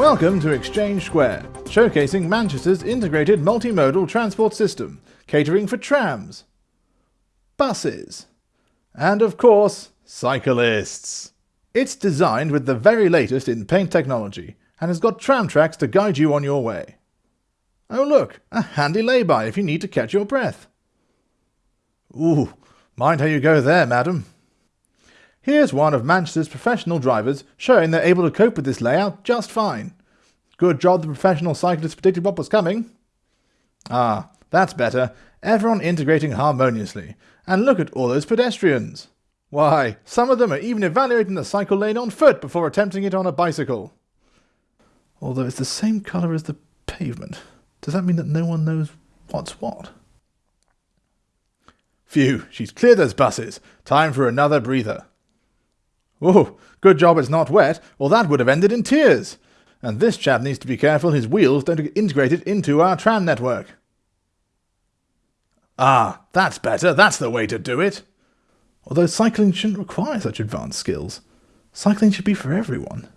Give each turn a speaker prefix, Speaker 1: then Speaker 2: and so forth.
Speaker 1: Welcome to Exchange Square, showcasing Manchester's integrated multimodal transport system, catering for trams, buses, and of course, cyclists. It's designed with the very latest in paint technology and has got tram tracks to guide you on your way. Oh look, a handy lay-by if you need to catch your breath. Ooh, mind how you go there, madam. Here's one of Manchester's professional drivers showing they're able to cope with this layout just fine. Good job the professional cyclist predicted what was coming. Ah, that's better. Everyone integrating harmoniously. And look at all those pedestrians. Why, some of them are even evaluating the cycle lane on foot before attempting it on a bicycle. Although it's the same colour as the pavement. Does that mean that no one knows what's what? Phew, she's cleared those buses. Time for another breather. Oh, good job it's not wet, or that would have ended in tears. And this chap needs to be careful his wheels don't get integrated into our tram network. Ah, that's better. That's the way to do it. Although cycling shouldn't require such advanced skills. Cycling should be for everyone.